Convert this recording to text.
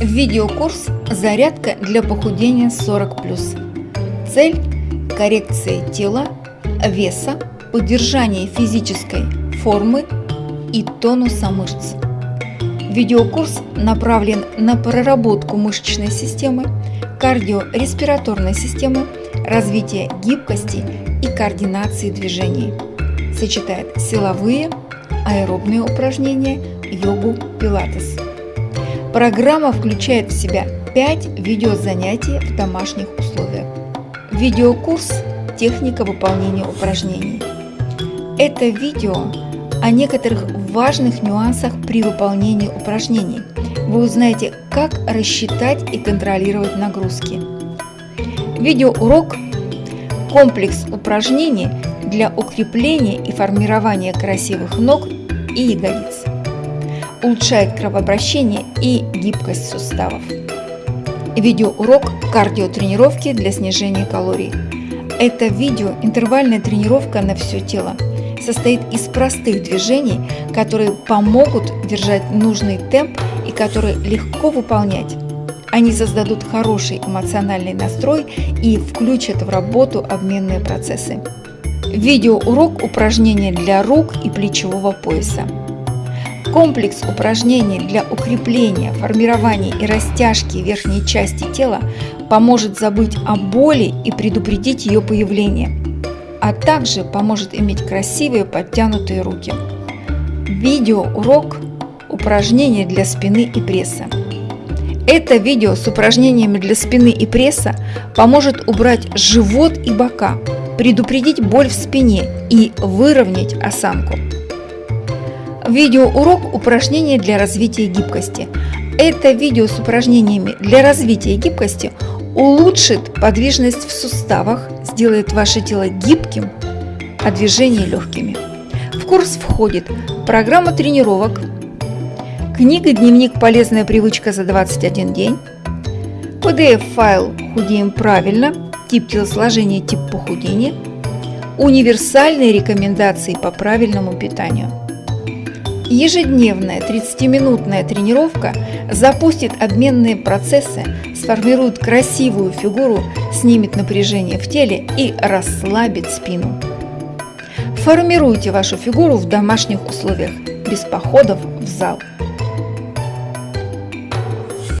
Видеокурс «Зарядка для похудения 40+.» Цель – коррекция тела, веса, поддержание физической формы и тонуса мышц. Видеокурс направлен на проработку мышечной системы, кардиореспираторной системы, развитие гибкости и координации движений. Сочетает силовые, аэробные упражнения, йогу, пилатес. Программа включает в себя 5 видеозанятий в домашних условиях. Видеокурс «Техника выполнения упражнений». Это видео о некоторых важных нюансах при выполнении упражнений. Вы узнаете, как рассчитать и контролировать нагрузки. Видеоурок – комплекс упражнений для укрепления и формирования красивых ног и ягодиц улучшает кровообращение и гибкость суставов. Видеоурок кардиотренировки для снижения калорий. Это видео интервальная тренировка на все тело. Состоит из простых движений, которые помогут держать нужный темп и которые легко выполнять. Они создадут хороший эмоциональный настрой и включат в работу обменные процессы. Видеоурок упражнения для рук и плечевого пояса. Комплекс упражнений для укрепления, формирования и растяжки верхней части тела поможет забыть о боли и предупредить ее появление, а также поможет иметь красивые подтянутые руки. Видеоурок упражнения для спины и пресса. Это видео с упражнениями для спины и пресса поможет убрать живот и бока, предупредить боль в спине и выровнять осанку. Видеоурок упражнения для развития гибкости. Это видео с упражнениями для развития гибкости улучшит подвижность в суставах, сделает ваше тело гибким, а движения легкими. В курс входит программа тренировок, книга-дневник «Полезная привычка за 21 день», PDF-файл «Худеем правильно», тип телосложения, тип похудения, универсальные рекомендации по правильному питанию – Ежедневная 30-минутная тренировка запустит обменные процессы, сформирует красивую фигуру, снимет напряжение в теле и расслабит спину. Формируйте вашу фигуру в домашних условиях, без походов в зал.